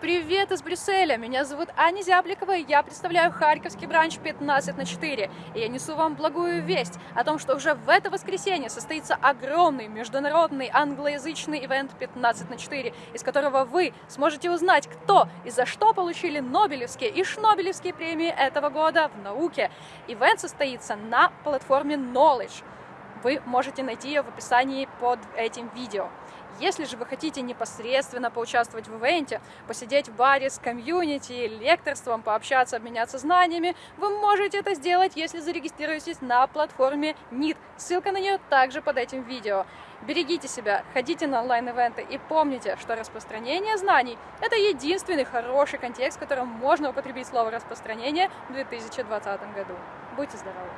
Привет из Брюсселя! Меня зовут Аня Зябликова, и я представляю Харьковский бранч 15 на 4. И я несу вам благую весть о том, что уже в это воскресенье состоится огромный международный англоязычный ивент 15 на 4, из которого вы сможете узнать, кто и за что получили Нобелевские и Шнобелевские премии этого года в науке. Ивент состоится на платформе Knowledge. Вы можете найти ее в описании под этим видео. Если же вы хотите непосредственно поучаствовать в ивенте, посидеть в баре с комьюнити, лекторством, пообщаться, обменяться знаниями, вы можете это сделать, если зарегистрируетесь на платформе NIT. Ссылка на нее также под этим видео. Берегите себя, ходите на онлайн-ивенты и помните, что распространение знаний – это единственный хороший контекст, в котором можно употребить слово «распространение» в 2020 году. Будьте здоровы!